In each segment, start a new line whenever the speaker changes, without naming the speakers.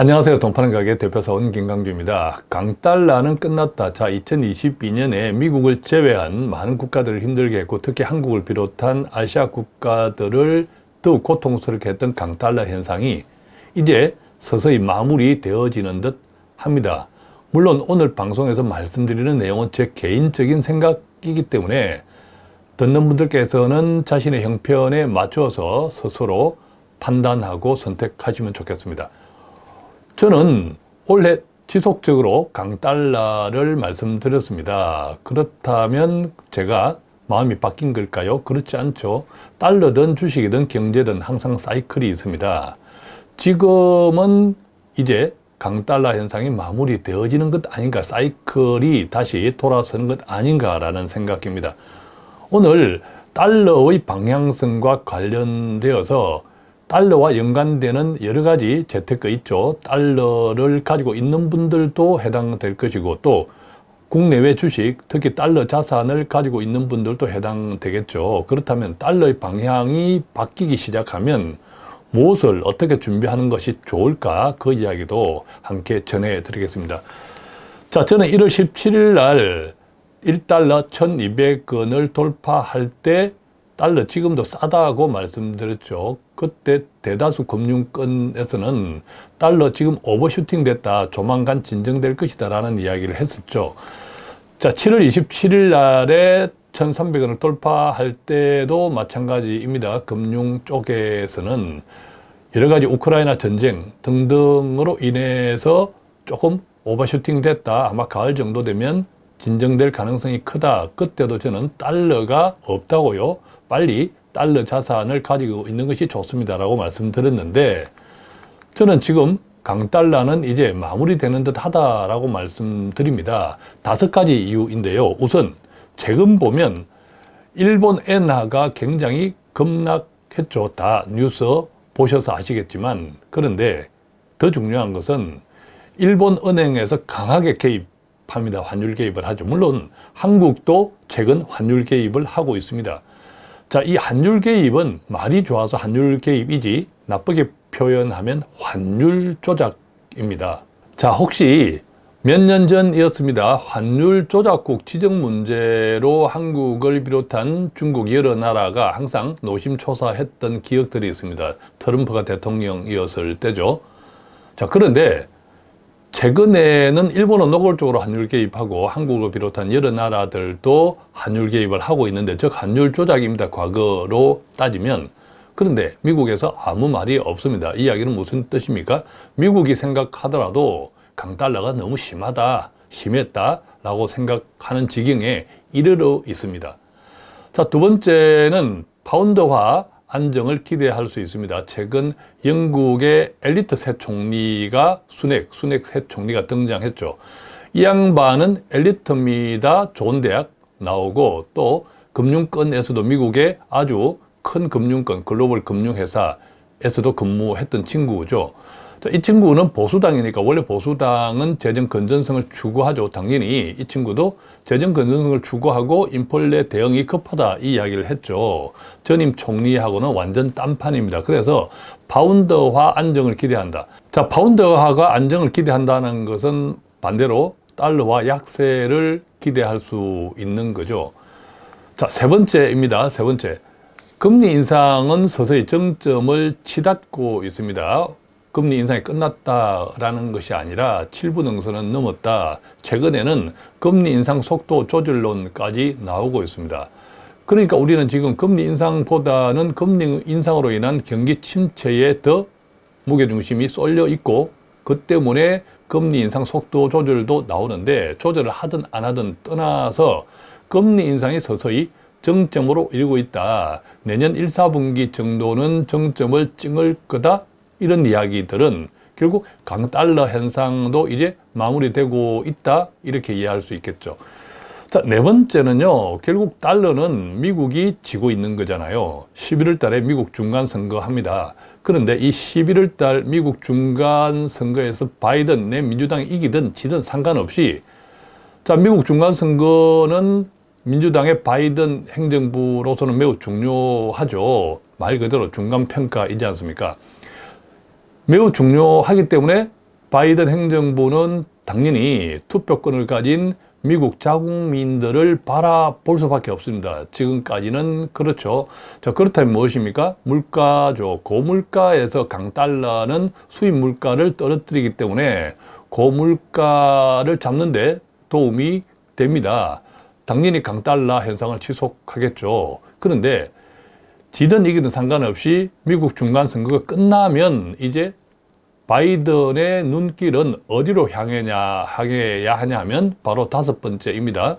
안녕하세요. 동파는 가게 대표사원 김강주입니다. 강달러는 끝났다. 자, 2022년에 미국을 제외한 많은 국가들을 힘들게 했고 특히 한국을 비롯한 아시아 국가들을 더욱 고통스럽게 했던 강달러 현상이 이제 서서히 마무리되어지는 듯 합니다. 물론 오늘 방송에서 말씀드리는 내용은 제 개인적인 생각이기 때문에 듣는 분들께서는 자신의 형편에 맞춰서 스스로 판단하고 선택하시면 좋겠습니다. 저는 올해 지속적으로 강달러를 말씀드렸습니다. 그렇다면 제가 마음이 바뀐 걸까요? 그렇지 않죠. 달러든 주식이든 경제든 항상 사이클이 있습니다. 지금은 이제 강달러 현상이 마무리되어지는 것 아닌가 사이클이 다시 돌아서는 것 아닌가라는 생각입니다. 오늘 달러의 방향성과 관련되어서 달러와 연관되는 여러 가지 재테크 있죠. 달러를 가지고 있는 분들도 해당될 것이고 또 국내외 주식, 특히 달러 자산을 가지고 있는 분들도 해당되겠죠. 그렇다면 달러의 방향이 바뀌기 시작하면 무엇을 어떻게 준비하는 것이 좋을까 그 이야기도 함께 전해드리겠습니다. 자, 저는 1월 17일 날 1달러 1200원을 돌파할 때 달러 지금도 싸다고 말씀드렸죠. 그때 대다수 금융권에서는 달러 지금 오버슈팅 됐다. 조만간 진정될 것이다. 라는 이야기를 했었죠. 자, 7월 27일 날에 1300원을 돌파할 때도 마찬가지입니다. 금융 쪽에서는 여러 가지 우크라이나 전쟁 등등으로 인해서 조금 오버슈팅 됐다. 아마 가을 정도 되면 진정될 가능성이 크다. 그때도 저는 달러가 없다고요. 빨리 달러 자산을 가지고 있는 것이 좋습니다 라고 말씀드렸는데 저는 지금 강달러는 이제 마무리되는 듯 하다라고 말씀드립니다. 다섯 가지 이유인데요. 우선 최근 보면 일본 엔화가 굉장히 급락했죠. 다 뉴스 보셔서 아시겠지만 그런데 더 중요한 것은 일본 은행에서 강하게 개입합니다. 환율 개입을 하죠. 물론 한국도 최근 환율 개입을 하고 있습니다. 자, 이 환율 개입은 말이 좋아서 환율 개입이지 나쁘게 표현하면 환율 조작입니다. 자, 혹시 몇 년 전이었습니다. 환율 조작국 지정 문제로 한국을 비롯한 중국 여러 나라가 항상 노심초사했던 기억들이 있습니다. 트럼프가 대통령이었을 때죠. 자, 그런데 최근에는 일본은 노골적으로 환율 개입하고 한국을 비롯한 여러 나라들도 환율 개입을 하고 있는데 즉 환율 조작입니다. 과거로 따지면 그런데 미국에서 아무 말이 없습니다. 이 이야기는 무슨 뜻입니까? 미국이 생각하더라도 강달러가 너무 심하다, 심했다 라고 생각하는 지경에 이르러 있습니다. 자, 두 번째는 파운드화 안정을 기대할 수 있습니다. 최근 영국의 엘리트 새 총리가 순핵, 순핵 새 총리가 등장했죠. 이 양반은 엘리트입니다. 좋은 대학 나오고 또 금융권에서도 미국의 아주 큰 금융권, 글로벌 금융회사에서도 근무했던 친구죠. 이 친구는 보수당이니까 원래 보수당은 재정 건전성을 추구하죠. 당연히 이 친구도 재정 건전성을 추구하고 인플레 대응이 급하다 이 이야기를 했죠. 전임 총리하고는 완전 딴판입니다. 그래서 파운드화 안정을 기대한다. 자, 파운드화가 안정을 기대한다는 것은 반대로 달러와 약세를 기대할 수 있는 거죠. 자, 세 번째입니다. 세 번째. 금리 인상은 서서히 정점을 치닫고 있습니다. 금리 인상이 끝났다라는 것이 아니라 7분 응선은 넘었다. 최근에는 금리 인상 속도 조절론까지 나오고 있습니다. 그러니까 우리는 지금 금리 인상보다는 금리 인상으로 인한 경기 침체에 더 무게중심이 쏠려 있고 그 때문에 금리 인상 속도 조절도 나오는데 조절을 하든 안 하든 떠나서 금리 인상이 서서히 정점으로 이르고 있다. 내년 1, 4분기 정도는 정점을 찍을 거다. 이런 이야기들은 결국 강달러 현상도 이제 마무리되고 있다 이렇게 이해할 수 있겠죠. 자, 네 번째는요. 결국 달러는 미국이 지고 있는 거잖아요. 11월 달에 미국 중간 선거 합니다. 그런데 이 11월 달 미국 중간 선거에서 바이든 내 민주당이 이기든 지든 상관없이 자, 미국 중간 선거는 민주당의 바이든 행정부로서는 매우 중요하죠. 말 그대로 중간 평가이지 않습니까? 매우 중요하기 때문에 바이든 행정부는 당연히 투표권을 가진 미국 자국민들을 바라볼 수밖에 없습니다. 지금까지는 그렇죠. 자, 그렇다면 무엇입니까? 물가죠. 고물가에서 강달러는 수입 물가를 떨어뜨리기 때문에 고물가를 잡는데 도움이 됩니다. 당연히 강달러 현상을 지속하겠죠. 그런데 지든 이기든 상관없이 미국 중간선거가 끝나면 이제 바이든의 눈길은 어디로 향해냐, 향해야 하냐면 바로 다섯 번째입니다.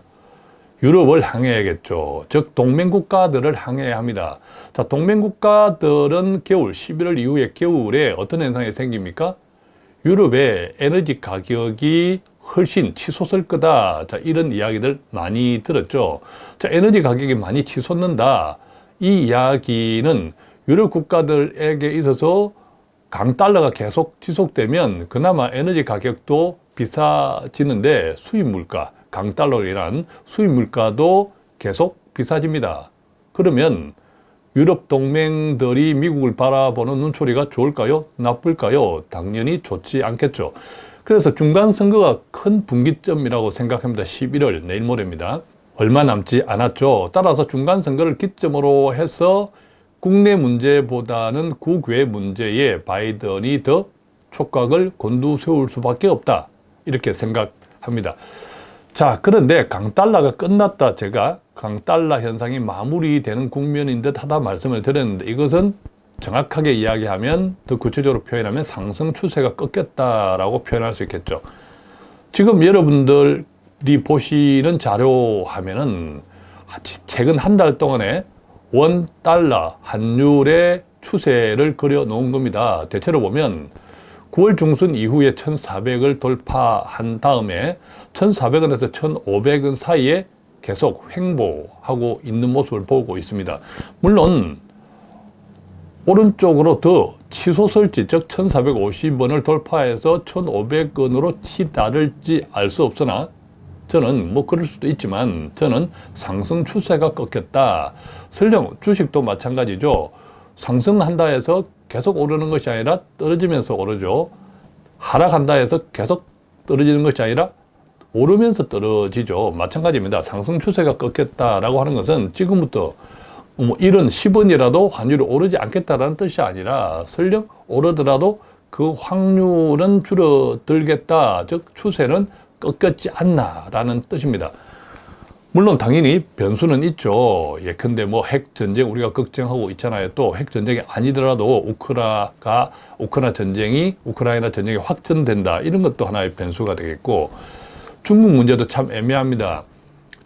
유럽을 향해야겠죠. 즉 동맹국가들을 향해야 합니다. 자, 동맹국가들은 겨울, 11월 이후에 겨울에 어떤 현상이 생깁니까? 유럽의 에너지 가격이 훨씬 치솟을 거다. 자, 이런 이야기들 많이 들었죠. 자, 에너지 가격이 많이 치솟는다. 이 이야기는 유럽 국가들에게 있어서 강달러가 계속 지속되면 그나마 에너지 가격도 비싸지는데 수입 물가, 강달러로 인한 수입 물가도 계속 비싸집니다. 그러면 유럽 동맹들이 미국을 바라보는 눈초리가 좋을까요? 나쁠까요? 당연히 좋지 않겠죠. 그래서 중간 선거가 큰 분기점이라고 생각합니다. 11월 내일 모레입니다. 얼마 남지 않았죠. 따라서 중간 선거를 기점으로 해서 국내 문제보다는 국외 문제에 바이든이 더 촉각을 곤두세울 수밖에 없다. 이렇게 생각합니다. 자, 그런데 강달러가 끝났다. 제가 강달러 현상이 마무리되는 국면인 듯 하다 말씀을 드렸는데 이것은 정확하게 이야기하면 더 구체적으로 표현하면 상승 추세가 꺾였다라고 표현할 수 있겠죠. 지금 여러분들이 보시는 자료 하면은 최근 한 달 동안에 원 달러 환율의 추세를 그려 놓은 겁니다. 대체로 보면 9월 중순 이후에 1,400을 돌파한 다음에 1,400원에서 1,500원 사이에 계속 횡보하고 있는 모습을 보고 있습니다. 물론 오른쪽으로 더 치솟을지 즉 1450원을 돌파해서 1500원으로 치달을지 알 수 없으나 저는 뭐 그럴 수도 있지만 저는 상승 추세가 꺾였다. 설령 주식도 마찬가지죠. 상승한다 해서 계속 오르는 것이 아니라 떨어지면서 오르죠. 하락한다 해서 계속 떨어지는 것이 아니라 오르면서 떨어지죠. 마찬가지입니다. 상승 추세가 꺾였다라고 하는 것은 지금부터 뭐 이런 10원이라도 환율이 오르지 않겠다라는 뜻이 아니라 설령 오르더라도 그 확률은 줄어들겠다. 즉 추세는 꺾였지 않나라는 뜻입니다. 물론 당연히 변수는 있죠. 예컨대 뭐 핵 전쟁 우리가 걱정하고 있잖아요. 또 핵 전쟁이 아니더라도 우크라가 우크라 전쟁이 우크라이나 전쟁이 확전된다. 이런 것도 하나의 변수가 되겠고 중국 문제도 참 애매합니다.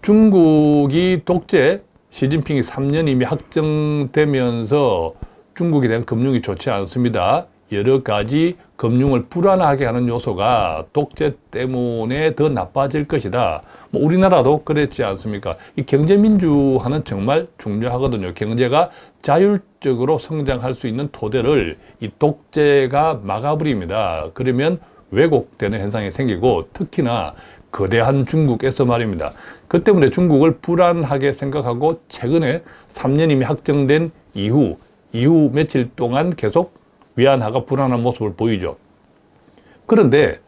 중국이 독재 시진핑이 3년 이미 확정되면서 중국에 대한 금융이 좋지 않습니다. 여러 가지 금융을 불안하게 하는 요소가 독재 때문에 더 나빠질 것이다. 뭐 우리나라도 그랬지 않습니까? 이 경제민주화는 정말 중요하거든요. 경제가 자율적으로 성장할 수 있는 토대를 이 독재가 막아버립니다. 그러면 왜곡되는 현상이 생기고 특히나 거대한 중국에서 말입니다. 그 때문에 중국을 불안하게 생각하고 최근에 3년 이미 확정된 이후 이후 며칠 동안 계속 위안화가 불안한 모습을 보이죠. 그런데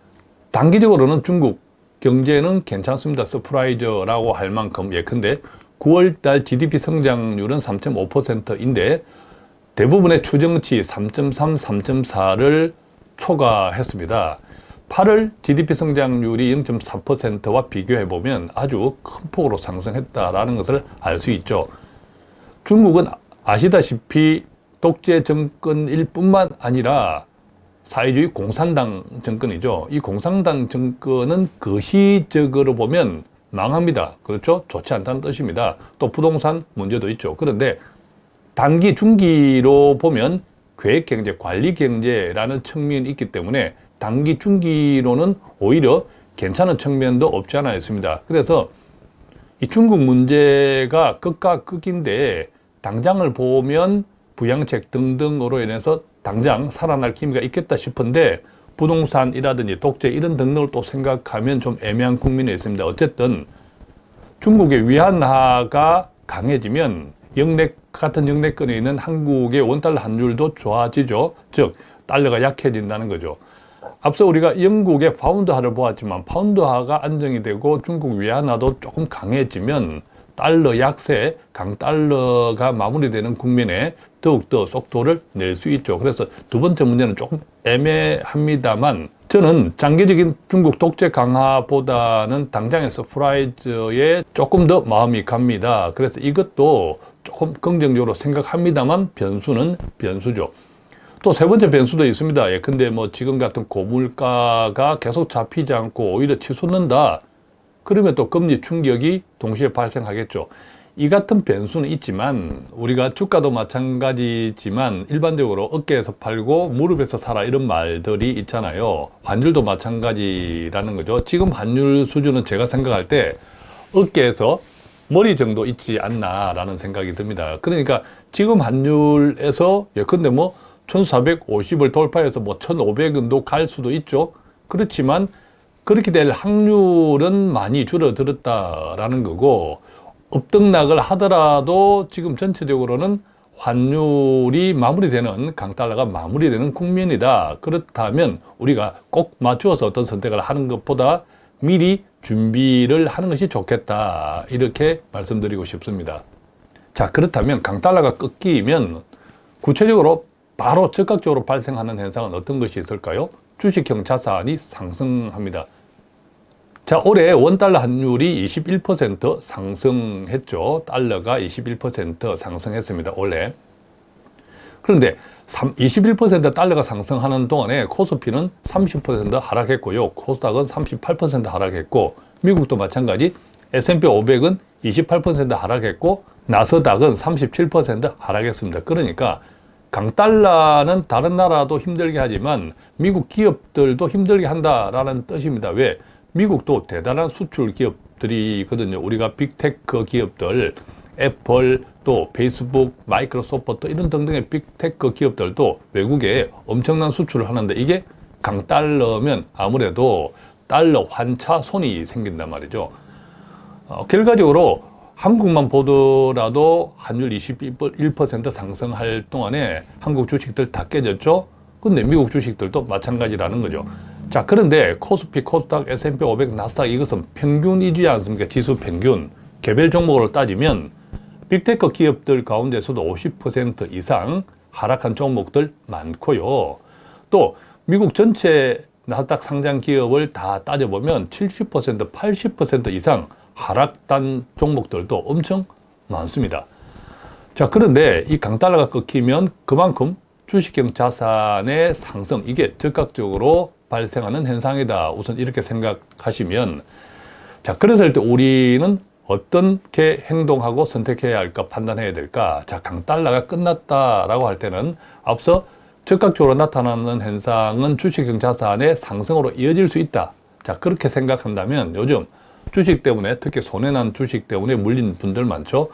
단기적으로는 중국 경제는 괜찮습니다. surprise라고 할 만큼 예컨대 9월달 GDP 성장률은 3.5%인데 대부분의 추정치 3.3, 3.4를 초과했습니다. 8월 GDP 성장률이 0.4%와 비교해보면 아주 큰 폭으로 상승했다라는 것을 알 수 있죠. 중국은 아시다시피 독재 정권일 뿐만 아니라 사회주의 공산당 정권이죠. 이 공산당 정권은 거시적으로 보면 망합니다. 그렇죠? 좋지 않다는 뜻입니다. 또 부동산 문제도 있죠. 그런데 단기, 중기로 보면 계획경제, 관리경제라는 측면이 있기 때문에 단기, 중기로는 오히려 괜찮은 측면도 없지 않아 있습니다. 그래서 이 중국 문제가 끝과 끝인데 당장을 보면 부양책 등등으로 인해서 당장 살아날 기미가 있겠다 싶은데 부동산이라든지 독재 이런 등등을 또 생각하면 좀 애매한 국민이 있습니다. 어쨌든 중국의 위안화가 강해지면 영내 같은 영내권에 있는 한국의 원달러 환율도 좋아지죠. 즉 달러가 약해진다는 거죠. 앞서 우리가 영국의 파운드화를 보았지만 파운드화가 안정이 되고 중국 위안화도 조금 강해지면 달러 약세, 강달러가 마무리되는 국면에 더욱더 속도를 낼 수 있죠. 그래서 두 번째 문제는 조금 애매합니다만 저는 장기적인 중국 독재 강화보다는 당장의 surprise에 조금 더 마음이 갑니다. 그래서 이것도 조금 긍정적으로 생각합니다만 변수는 변수죠. 또 세 번째 변수도 있습니다. 예, 근데 뭐 지금 같은 고물가가 계속 잡히지 않고 오히려 치솟는다. 그러면 또 금리 충격이 동시에 발생하겠죠. 이 같은 변수는 있지만 우리가 주가도 마찬가지지만 일반적으로 어깨에서 팔고 무릎에서 사라 이런 말들이 있잖아요. 환율도 마찬가지라는 거죠. 지금 환율 수준은 제가 생각할 때 어깨에서 머리 정도 있지 않나 라는 생각이 듭니다. 그러니까 지금 환율에서 예컨대 뭐 1450을 돌파해서 뭐 1500원도 갈 수도 있죠. 그렇지만 그렇게 될 확률은 많이 줄어들었다라는 거고 업등락을 하더라도 지금 전체적으로는 환율이 마무리되는 강달러가 마무리되는 국면이다. 그렇다면 우리가 꼭 맞추어서 어떤 선택을 하는 것보다 미리 준비를 하는 것이 좋겠다. 이렇게 말씀드리고 싶습니다. 자, 그렇다면 강달러가 꺾이면 구체적으로 바로 즉각적으로 발생하는 현상은 어떤 것이 있을까요? 주식형 자산이 상승합니다. 자, 올해 원달러 환율이 21% 상승했죠. 달러가 21% 상승했습니다. 올해. 그런데 21% 달러가 상승하는 동안에 코스피는 30% 하락했고요. 코스닥은 38% 하락했고 미국도 마찬가지 S&P 500은 28% 하락했고 나스닥은 37% 하락했습니다. 그러니까 강달러는 다른 나라도 힘들게 하지만 미국 기업들도 힘들게 한다라는 뜻입니다. 왜? 미국도 대단한 수출 기업들이거든요. 우리가 빅테크 기업들, 애플, 또 페이스북, 마이크로소프트 이런 등등의 빅테크 기업들도 외국에 엄청난 수출을 하는데 이게 강달러면 아무래도 달러 환차손이 생긴단 말이죠. 어, 결과적으로 한국만 보더라도 환율 21% 상승할 동안에 한국 주식들 다 깨졌죠. 근데 미국 주식들도 마찬가지라는 거죠. 자, 그런데 코스피, 코스닥, S&P 500, 나스닥 이것은 평균이지 않습니까? 지수 평균. 개별 종목으로 따지면 빅테크 기업들 가운데서도 50% 이상 하락한 종목들 많고요. 또 미국 전체 나스닥 상장 기업을 다 따져보면 70%, 80% 이상 하락단 종목들도 엄청 많습니다. 자, 그런데 이 강달러가 꺾이면 그만큼 주식형 자산의 상승, 이게 즉각적으로 발생하는 현상이다. 우선 이렇게 생각하시면 자, 그래서 때 우리는 어떻게 행동하고 선택해야 할까 판단해야 될까? 자, 강달러가 끝났다라고 할 때는 앞서 즉각적으로 나타나는 현상은 주식형 자산의 상승으로 이어질 수 있다. 자, 그렇게 생각한다면 요즘 주식 때문에 특히 손해난 주식 때문에 물린 분들 많죠.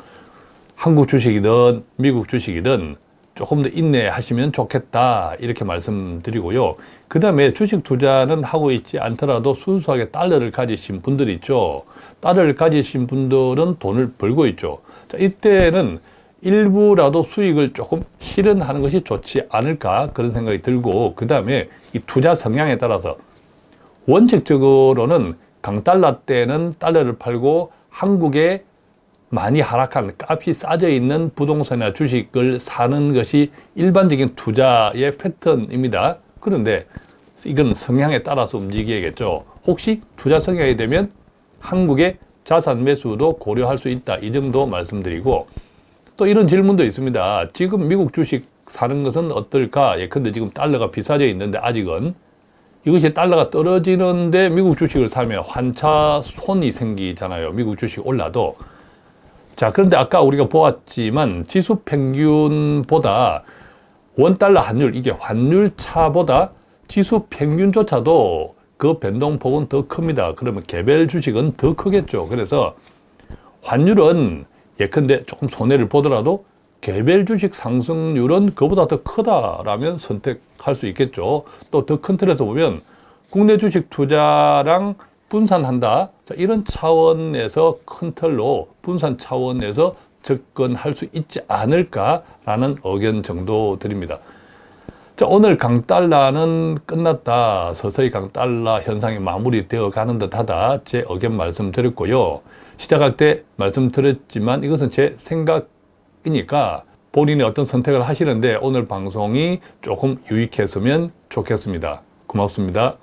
한국 주식이든 미국 주식이든 조금 더 인내하시면 좋겠다 이렇게 말씀드리고요. 그 다음에 주식 투자는 하고 있지 않더라도 순수하게 달러를 가지신 분들 있죠. 달러를 가지신 분들은 돈을 벌고 있죠. 자, 이때는 일부라도 수익을 조금 실현하는 것이 좋지 않을까 그런 생각이 들고 그 다음에 이 투자 성향에 따라서 원칙적으로는 강달러 때는 달러를 팔고 한국의 많이 하락한 값이 싸져 있는 부동산이나 주식을 사는 것이 일반적인 투자의 패턴입니다. 그런데 이건 성향에 따라서 움직여야겠죠. 혹시 투자 성향이 되면 한국의 자산 매수도 고려할 수 있다. 이 정도 말씀드리고 또 이런 질문도 있습니다. 지금 미국 주식 사는 것은 어떨까? 예컨대 지금 달러가 비싸져 있는데 아직은 이것이 달러가 떨어지는데 미국 주식을 사면 환차 손이 생기잖아요. 미국 주식 올라도 자, 그런데 아까 우리가 보았지만 지수 평균보다 원달러 환율, 이게 환율 차보다 지수 평균조차도 그 변동폭은 더 큽니다. 그러면 개별 주식은 더 크겠죠. 그래서 환율은 예컨대 조금 손해를 보더라도 개별 주식 상승률은 그보다 더 크다라면 선택할 수 있겠죠. 또 더 큰 틀에서 보면 국내 주식 투자랑 분산한다. 자, 이런 차원에서 큰 틀로 분산 차원에서 접근할 수 있지 않을까라는 의견 정도 드립니다. 자, 자, 오늘 강달러는 끝났다. 서서히 강달러 현상이 마무리되어 가는 듯하다. 제 의견 말씀드렸고요. 시작할 때 말씀드렸지만 이것은 제 생각이니까 본인이 어떤 선택을 하시는데 오늘 방송이 조금 유익했으면 좋겠습니다. 고맙습니다.